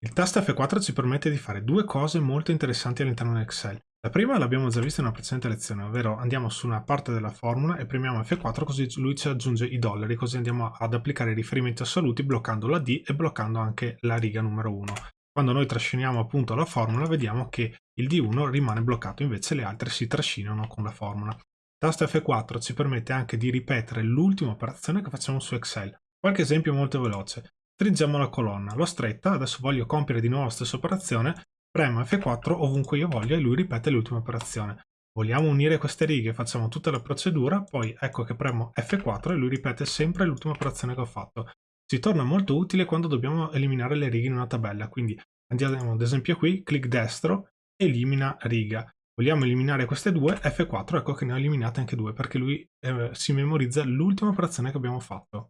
Il tasto F4 ci permette di fare due cose molto interessanti all'interno di Excel. La prima l'abbiamo già vista in una precedente lezione, ovvero andiamo su una parte della formula e premiamo F4 così lui ci aggiunge i dollari, così andiamo ad applicare i riferimenti assoluti bloccando la D e bloccando anche la riga numero 1. Quando noi trasciniamo appunto la formula vediamo che il D1 rimane bloccato, invece le altre si trascinano con la formula. Il tasto F4 ci permette anche di ripetere l'ultima operazione che facciamo su Excel. Qualche esempio molto veloce. Stringiamo la colonna, l'ho stretta, adesso voglio compiere di nuovo la stessa operazione, premo F4 ovunque io voglia e lui ripete l'ultima operazione. Vogliamo unire queste righe, facciamo tutta la procedura, poi ecco che premo F4 e lui ripete sempre l'ultima operazione che ho fatto. Ci torna molto utile quando dobbiamo eliminare le righe in una tabella, quindi andiamo ad esempio qui, clic destro, elimina riga. Vogliamo eliminare queste due, F4, ecco che ne ho eliminate anche due, perché lui eh, si memorizza l'ultima operazione che abbiamo fatto.